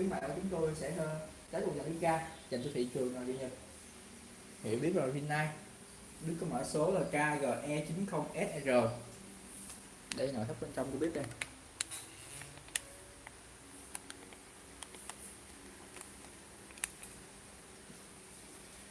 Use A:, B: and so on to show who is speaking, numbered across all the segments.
A: khuyến mại của chúng tôi sẽ tới cùng dòng bếp ga, dành cho thị trường là gì nhật hiểu biết rồi Rinnai biết có mã số là KGE90SR đây nội thất bên trong của bếp đây.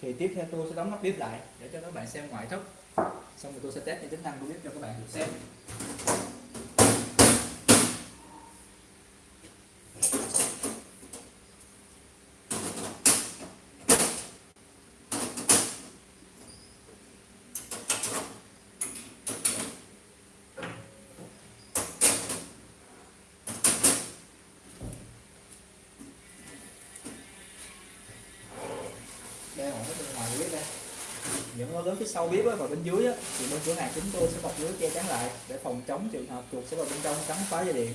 A: Thì tiếp theo tôi sẽ đóng nắp bếp lại để cho các bạn xem ngoại thất. Xong rồi tôi sẽ test những tính năng của bếp cho các bạn được xem đây là cái bên ngoài bếp đây những phía sau bếp và bên dưới thì bên cửa hàng chúng tôi sẽ bọc lưới che chắn lại để phòng chống trường hợp chuột sẽ vào bên trong cắn phá dây điện.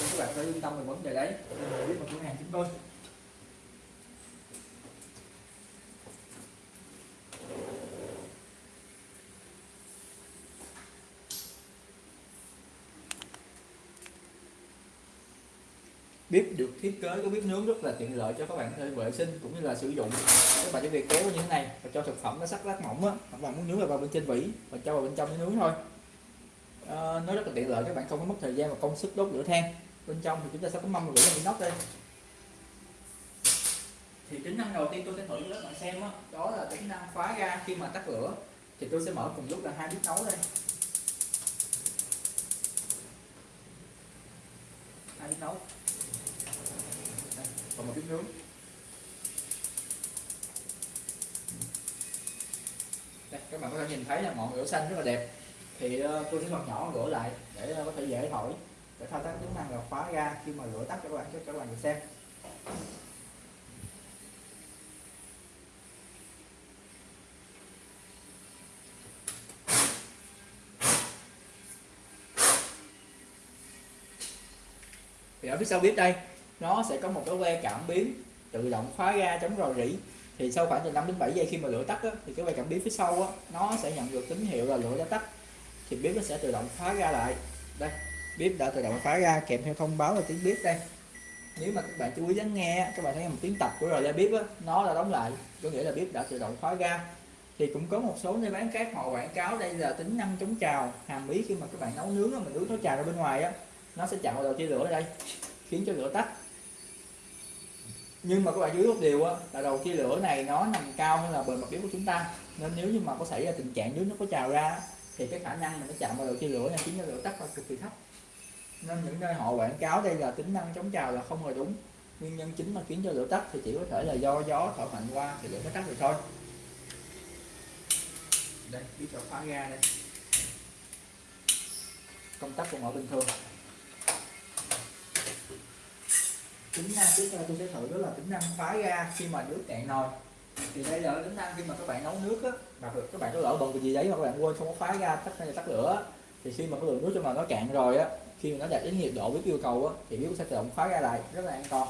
A: Nên các bạn phải yên tâm về vấn đề đấy. Biết vào cửa hàng chúng tôi. Bếp được thiết kế có bếp nướng rất là tiện lợi cho các bạn có thể vệ sinh cũng như là sử dụng. Các bạn chỉ việc kéo như thế này và cho thực phẩm nó sắc lát mỏng á các bạn muốn nướng vào bên trên vỉ và cho vào bên trong để nướng thôi. À, nó rất là tiện lợi các bạn không có mất thời gian và công sức đốt lửa than. Bên trong thì chúng ta sẽ có mâm và lên nóc đây. Thì tính năng đầu tiên tôi sẽ thử cho các bạn xem đó, đó là tính năng khóa ga khi mà tắt lửa. Thì tôi sẽ mở cùng lúc là hai bếp nấu đây. Hai bếp nấu còn một bếp nướng đây các bạn có thể nhìn thấy là ngọn lửa xanh rất là đẹp. Thì uh, tôi sẽ bật nhỏ lửa lại để uh, có thể dễ thổi để thao tác tính năng là khóa ra khi mà lửa tắt cho các bạn cho các bạn được xem. Thì ở phía sau bếp đây nó sẽ có một cái que cảm biến tự động khóa ga chống rò rỉ. Thì sau khoảng từ 5 đến 7 giây khi mà lửa tắt á, thì cái que cảm biến phía sau á, nó sẽ nhận được tín hiệu là lửa đã tắt. Thì bếp nó sẽ tự động khóa ra lại. Đây bếp đã tự động khóa ra kèm theo thông báo là tiếng bếp đây. Nếu mà các bạn chú ý lắng nghe các bạn thấy một tiếng tập của rồi ra bếp á, nó là đóng lại. Có nghĩa là bếp đã tự động khóa ra. Thì cũng có một số nơi bán khác họ quảng cáo đây là tính năng chống trào hàm ý khi mà các bạn nấu nướng mình nướng nó trào ra bên ngoài á nó sẽ chặn vào đầu chia lửa ở đây khiến cho lửa tắt nhưng mà các bạn chú ý một điều á, là đầu chia lửa này nó nằm cao hơn là bề mặt bếp của chúng ta. Nên nếu như mà có xảy ra tình trạng nước nó có trào ra thì cái khả năng mà nó chạm vào đầu chia lửa này khiến cho lửa tắt là cực kỳ thấp. Nên những nơi họ quảng cáo đây là tính năng chống trào là không hề đúng. Nguyên nhân chính mà khiến cho lửa tắt thì chỉ có thể là do gió thổi mạnh qua thì lửa mới tắt được thôi. Đây biết cho khóa ga đây. Công tắc của mọi bình thường. Tính năng tiếp theo tôi sẽ thử đó là tính năng phá ra khi mà nước cạn nồi. Thì đây là tính năng khi mà các bạn nấu nước á mà các bạn có lỡ bận cái gì đấy mà các bạn quên không có phá ra tắt hay tắt lửa thì khi mà cái lượng nước trong nồi nó cạn rồi á khi mà nó đạt đến nhiệt độ với yêu cầu á thì nước sẽ tự động khóa ra lại rất là an toàn.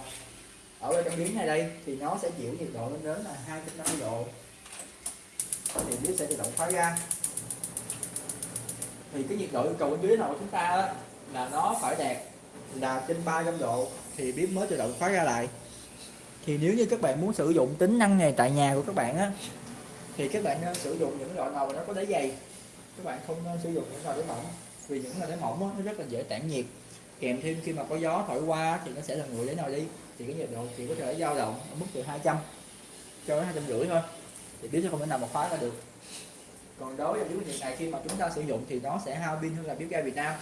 A: Ở bên trong miếng này đây thì nó sẽ chịu nhiệt độ lên đến là 250 độ. Thì nước sẽ tự động khóa ra thì cái nhiệt độ yêu cầu bên dưới nồi của chúng ta á, là nó phải đạt là trên 300 độ thì bếp mới tự động khóa ra lại. Thì nếu như các bạn muốn sử dụng tính năng này tại nhà của các bạn á thì các bạn nên sử dụng những loại nồi nó có đáy dày. Các bạn không nên sử dụng những nồi đáy mỏng vì những nồi đáy mỏng á, nó rất là dễ tản nhiệt. Kèm thêm khi mà có gió thổi qua thì nó sẽ là nguội đáy nồi đi thì cái nhiệt độ chỉ có thể dao động ở mức từ 200 cho đến hai trăm rưỡi thôi. Thì bếp sẽ không thể nào mà khóa ra được. Còn đối với bếp nhiệt này khi mà chúng ta sử dụng thì nó sẽ hao pin hơn là bếp ga Việt Nam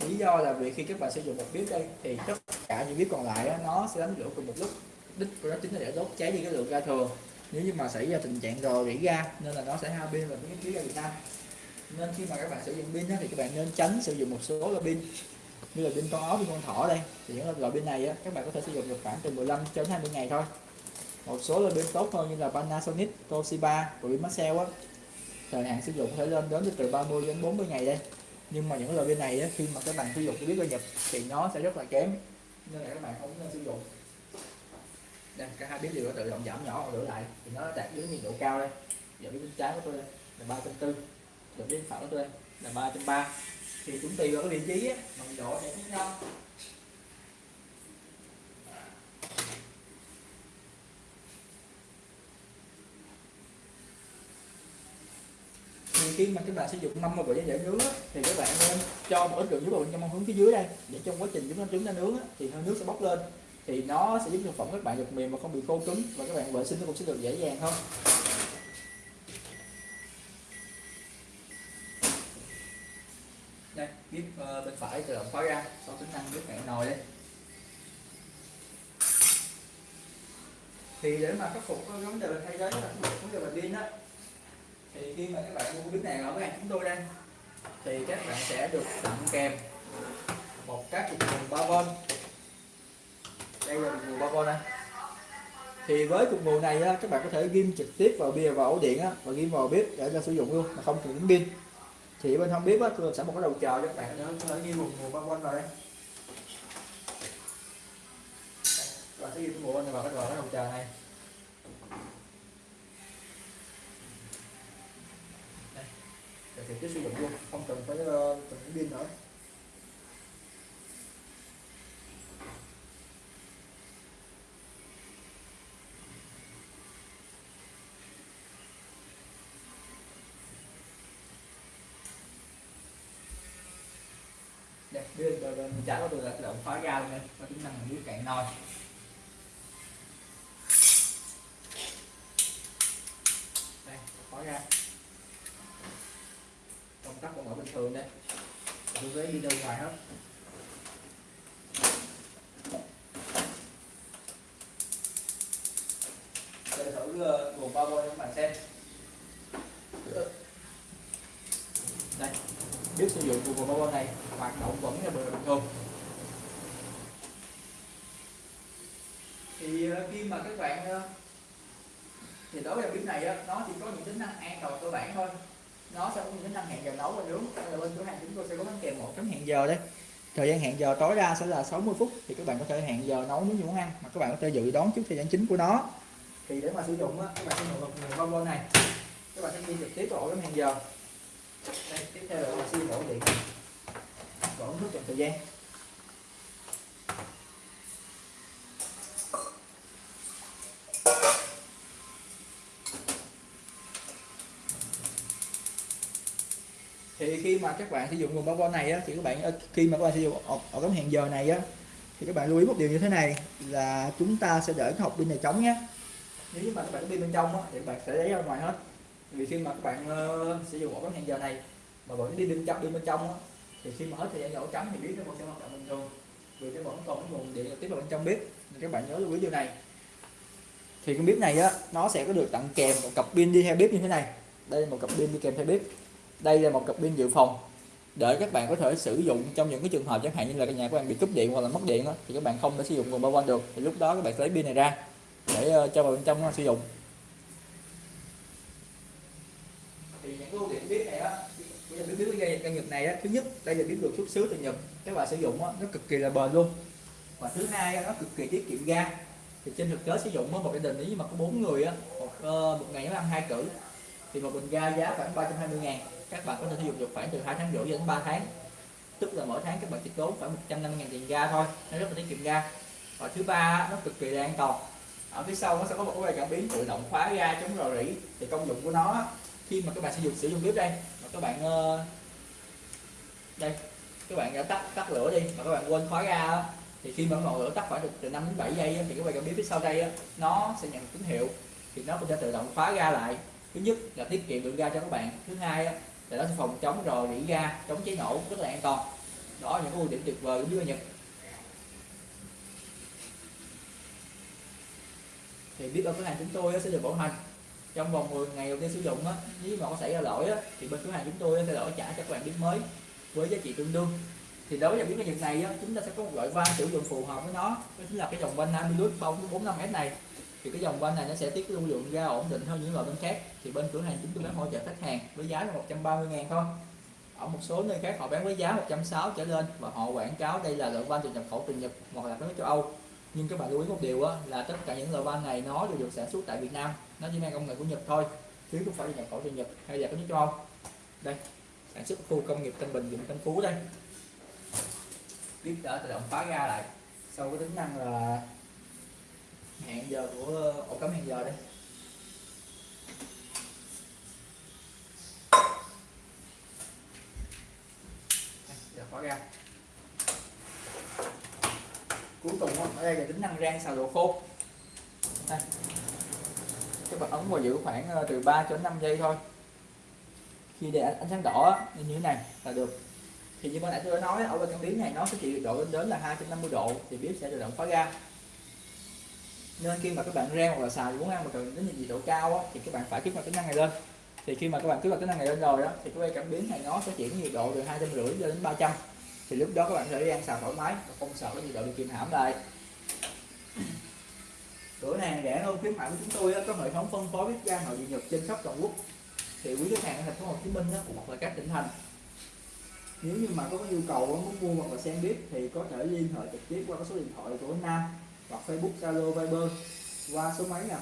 A: lý do là vì khi các bạn sử dụng một bếp đây thì tất cả những bếp còn lại đó, nó sẽ đánh lửa cùng một lúc. Đích của nó chính là để đốt cháy đi cái lượng ga thừa. Nếu như mà xảy ra tình trạng rò rỉ ga nên là nó sẽ hao pin và biến khí ga Việt Nam. Nên khi mà các bạn sử dụng pin thì các bạn nên tránh sử dụng một số loại pin. Như là pin con ốc pin con thỏ đây. Thì những loại pin này á, các bạn có thể sử dụng được khoảng từ 15 cho đến 20 ngày thôi. Một số loại pin tốt hơn như là Panasonic, Toshiba và pin Maxell á. Thời hạn sử dụng có thể lên đến từ 30 đến 40 ngày đây nhưng mà những loại pin này á, khi mà các bạn sử dụng cái bếp ga nhập thì nó sẽ rất là kém. Nên là các bạn không nên sử dụng. Đây cả hai bếp đều có tự động giảm nhỏ lửa lại. Thì nó đạt đến nhiệt độ cao đây. Giờ bếp bên trái của tôi đây là ba trăm tư. Giờ đến phải của tôi đây là ba trăm ba. Thì chúng tùy vào cái vị trí á, mà nhiệt độ sẽ khác nhau. Khi mà các bạn sử dụng mâm mà vỉ để nướng á, thì các bạn nên cho một ít đường nước vào trong mâm hướng phía dưới đây. Để trong quá trình chúng ta trứng ra nướng á, thì hơi nước sẽ bốc lên. Thì nó sẽ giúp thực phẩm các bạn được mềm và không bị khô cứng và các bạn vệ sinh nó cũng sẽ được dễ dàng hơn. Đây bếp uh, ờ, bên phải tự động khóa ra sau tính năng bếp hẹn nồi đây. Thì để mà khắc phục cái vấn đề thay thế là vấn đề là pin á thì khi mà các bạn mua bếp này ở cái hàng chúng tôi đây thì các bạn sẽ được tặng kèm một các cục nguồn 3V đây là cục nguồn 3V đây. Thì với cục nguồn này á, các bạn có thể ghim trực tiếp vào bia vào ổ điện á, và ghim vào bếp để cho sử dụng luôn mà không cần đến pin. Thì bên không biết á, tôi sẽ một cái đầu chờ cho các bạn có thể ghim một nguồn 3V vào đây. Và sẽ ghim nguồn vào cái đầu chờ này. Để tiếp xúc được luôn không cần phải uh, cần pin nữa. Đây bên giờ mình trả nó được là tự động khóa ra luôn đây có tính năng dưới cạn nồi đây khóa ra công tắc vẫn ở bình thường đây cái ghế đi đâu ngoài hết? Để thử nguồn bao cho các bạn xem. Đây. Biết sử dụng của nguồn bao này hoạt động vẫn là bình thường. Thì ờ, khi mà các bạn ờ, thì đối với bếp này á, nó chỉ có những tính năng an toàn cơ bản thôi nó sẽ có những năm hẹn giờ nấu và nướng. Là bên cửa hàng chúng tôi sẽ có bánh kèm một chấm hẹn giờ đấy thời gian hẹn giờ tối đa sẽ là 60 phút. Thì các bạn có thể hẹn giờ nấu nướng gì muốn ăn mà các bạn có thể dự đoán trước thời gian chính của nó. Thì để mà sử dụng á, các bạn sẽ dùng nguồn combo này. Các bạn sẽ ghi trực tiếp vào ổ chấm hẹn giờ. Đây, tiếp theo là các bạn ổ điện. Bổ nước trong thời gian. Thì khi mà các bạn sử dụng nguồn bao này á, thì các bạn ờ, khi mà các bạn sử dụng ở, cái tấm hẹn giờ này á thì các bạn lưu ý một điều như thế này là chúng ta sẽ để cái hộp pin này trống nhé. Nếu như mà các bạn có pin bên trong á, thì các bạn sẽ lấy ra ngoài hết. Vì khi mà các bạn uh, sử dụng ổ cắm hẹn giờ này mà vẫn đi bên trong đi bên trong á, thì khi mà hết thời gian ổ cắm thì biết nó vẫn sẽ hoạt động bình thường. Vì nó vẫn còn cái nguồn điện tiếp vào bên trong bếp thì các bạn nhớ lưu ý điều này. Thì cái bếp này á nó sẽ có được tặng kèm một cặp pin đi theo bếp như thế này. Đây là một cặp pin đi kèm theo bếp đây là một cặp pin dự phòng. Để các bạn có thể sử dụng trong những cái trường hợp chẳng hạn như là cái nhà của bạn bị cúp điện hoặc là mất điện đó, thì các bạn không thể sử dụng nguồn bao quanh được. Thì lúc đó các bạn sẽ lấy pin này ra để uh, cho vào bên trong uh, sử dụng. Thì những ưu điểm biết này á những biết cái cây nhật này á thứ nhất đây là biết được xuất xứ từ nhật các bạn sử dụng á nó cực kỳ là bền luôn. Và thứ hai á, nó cực kỳ tiết kiệm ga. Thì trên thực tế sử dụng một gia đình nếu mà có bốn người á một, uh, một ngày nó ăn hai cử thì một bình ga giá khoảng 320 ngàn. Các bạn có thể sử dụng được khoảng từ 2 tháng rưỡi đến 3 tháng. Tức là mỗi tháng các bạn chỉ tốn khoảng 150 ngàn tiền ga thôi. Nó rất là tiết kiệm ga. Và thứ ba nó cực kỳ là an toàn. Ở phía sau nó sẽ có một cái cảm biến tự động khóa ga chống rò rỉ thì công dụng của nó khi mà các bạn sử dụng sử dụng bếp đây, mà các bạn ờ, đây, các bạn đã tắt tắt lửa đi mà các bạn quên khóa ga thì khi mà ngọn lửa tắt khoảng được từ 5 đến 7 giây thì các bạn cảm biến phía sau đây nó sẽ nhận tín hiệu. Thì nó cũng sẽ tự động khóa ga lại thứ nhất là tiết kiệm lượng ga cho các bạn. Thứ hai là nó sẽ phòng chống rò rỉ ga, chống cháy nổ rất là an toàn. Đó là những ưu điểm tuyệt vời của bếp nhật. Thì bếp ở cửa hàng chúng tôi sẽ được bảo hành. Trong vòng 10 ngày đầu tiên sử dụng nếu mà có xảy ra lỗi thì bên cửa hàng chúng tôi sẽ đổi trả cho các bạn bếp mới, với giá trị tương đương. Thì đối với bếp cái nhật này chúng ta sẽ có một loại van sử dụng phù hợp với nó. Đó chính là cái dòng van Amilus 45S này thì cái dòng van này nó sẽ tiết lưu lượng ra ổn định hơn những loại bên khác. Thì bên cửa hàng chúng tôi bán hỗ trợ khách hàng với giá là 130 ngàn thôi. Ở một số nơi khác họ bán với giá 160 trở lên và họ quảng cáo đây là loại van từ nhập khẩu từ Nhật hoặc là nước châu Âu. Nhưng các bạn lưu ý một điều á, là tất cả những loại van này nó đều được sản xuất tại Việt Nam. Nó chỉ mang công nghệ của Nhật thôi chứ không phải là nhập khẩu từ Nhật hay là các nước châu Âu. Đây sản xuất khu công nghiệp Tân Bình huyện Tân Phú đây. Tiếp đỡ tự động phá ra lại. Sau cái tính năng là giờ của ờ, ổ cắm hẹn giờ đây. Giờ khóa ra. Cuối cùng ở đây là tính năng rang xào đồ khô. Đây. các bạn ấn vào giữ khoảng ờ, từ 3 cho 5 giây thôi. Khi để ánh sáng đỏ như thế này là được. Thì như ban đã tôi nói, ở bên trong tiếng này nó sẽ chịu độ lên đến là 250 độ, thì bếp sẽ tự động khóa ga nên khi mà các bạn rang hoặc là xào muốn ăn mà cần đến nhiệt độ cao á, thì các bạn phải kích hoạt tính năng này lên. Thì khi mà các bạn kích hoạt tính năng này lên rồi đó thì cái cảm biến này nó sẽ chuyển nhiệt độ từ hai trăm rưỡi cho đến 300 thì lúc đó các bạn sẽ ăn xào thoải mái và không sợ cái nhiệt độ bị kìm hãm lại. Cửa hàng rẻ hơn khuyến mại của chúng tôi á, có hệ thống phân phối bếp ga nội địa nhật trên khắp toàn quốc. Thì quý khách hàng ở thành phố Hồ Chí Minh á, hoặc là các tỉnh thành. Nếu như mà có nhu cầu muốn mua hoặc là xem bếp thì có thể liên hệ trực tiếp qua số điện thoại của Nam hoặc Facebook Zalo Viber. Qua số máy là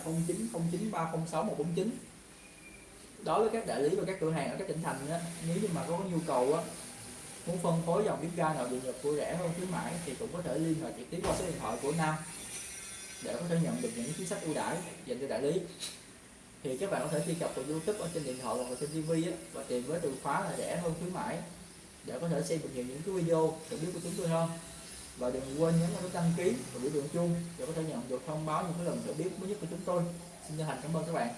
A: 0909306149 đối với các đại lý và các cửa hàng ở các tỉnh thành á, nếu như mà có nhu cầu á, muốn phân phối dòng bếp ga nào được nhập của rẻ hơn khuyến mãi thì cũng có thể liên hệ trực tiếp qua số điện thoại của Nam để có thể nhận được những chính sách ưu đãi dành cho đại lý. Thì các bạn có thể truy cập vào YouTube ở trên điện thoại hoặc là trên TV á, và tìm với từ khóa là rẻ hơn khuyến mãi để có thể xem được nhiều những cái video được biết của chúng tôi hơn và đừng quên nhấn vào nút đăng ký và biểu tượng chuông để có thể nhận được thông báo những cái lần thử biết mới nhất của chúng tôi. Xin chân thành cảm ơn các bạn.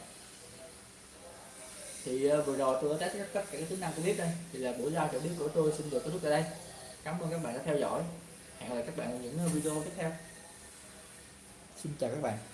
A: Thì ờ, vừa rồi tôi đã test tất cả các tính năng của clip đây. Thì là buổi live thử bếp của tôi xin được kết thúc tại đây. Cảm ơn các bạn đã theo dõi. Hẹn gặp lại các bạn ở những ờ, video tiếp theo. Xin chào các bạn.